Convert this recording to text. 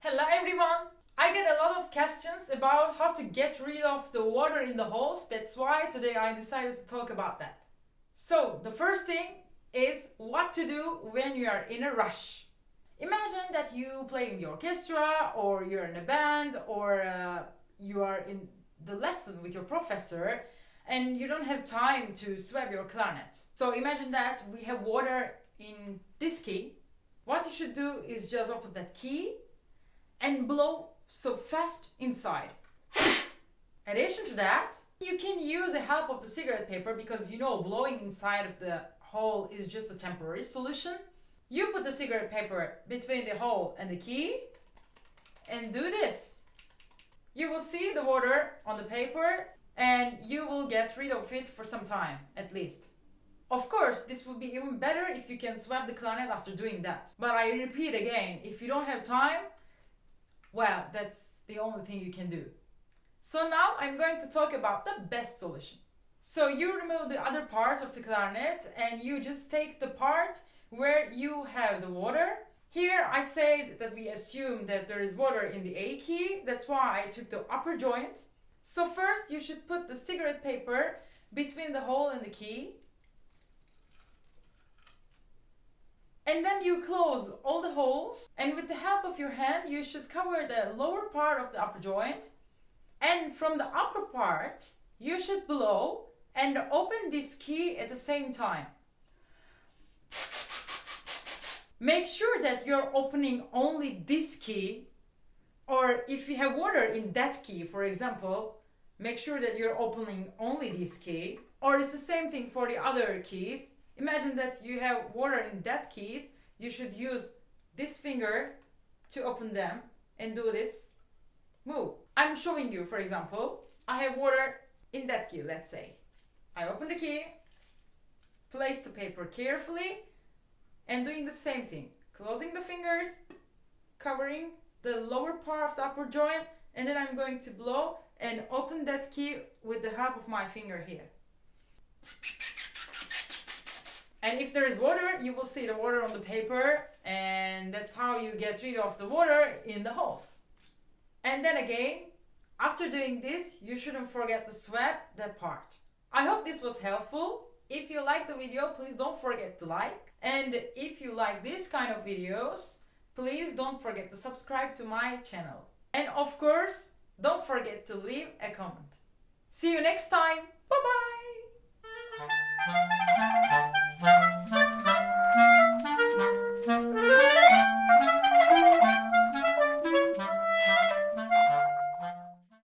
Hello everyone! I get a lot of questions about how to get rid of the water in the holes. That's why today I decided to talk about that. So, the first thing is what to do when you are in a rush. Imagine that you play in the orchestra or you're in a band or uh, you are in the lesson with your professor and you don't have time to swab your clarinet. So imagine that we have water in this key. What you should do is just open that key and blow so fast inside. In addition to that, you can use the help of the cigarette paper because you know blowing inside of the hole is just a temporary solution. You put the cigarette paper between the hole and the key and do this. You will see the water on the paper and you will get rid of it for some time at least. Of course, this would be even better if you can swap the clarinet after doing that. But I repeat again, if you don't have time, well, that's the only thing you can do. So now I'm going to talk about the best solution. So you remove the other parts of the clarinet and you just take the part where you have the water. Here I say that we assume that there is water in the A key, that's why I took the upper joint. So first you should put the cigarette paper between the hole and the key. And then you close all the holes and with the help of your hand you should cover the lower part of the upper joint and from the upper part you should blow and open this key at the same time. Make sure that you're opening only this key or if you have water in that key, for example, make sure that you're opening only this key. Or it's the same thing for the other keys. Imagine that you have water in that keys. You should use this finger to open them and do this move. I'm showing you, for example, I have water in that key, let's say. I open the key, place the paper carefully, and doing the same thing. Closing the fingers, covering the lower part of the upper joint, and then I'm going to blow and open that key with the help of my finger here. And if there is water, you will see the water on the paper, and that's how you get rid of the water in the holes. And then again, after doing this, you shouldn't forget to swab that part. I hope this was helpful. If you like the video, please don't forget to like. And if you like this kind of videos, please don't forget to subscribe to my channel. And of course, don't forget to leave a comment. See you next time. Bye bye.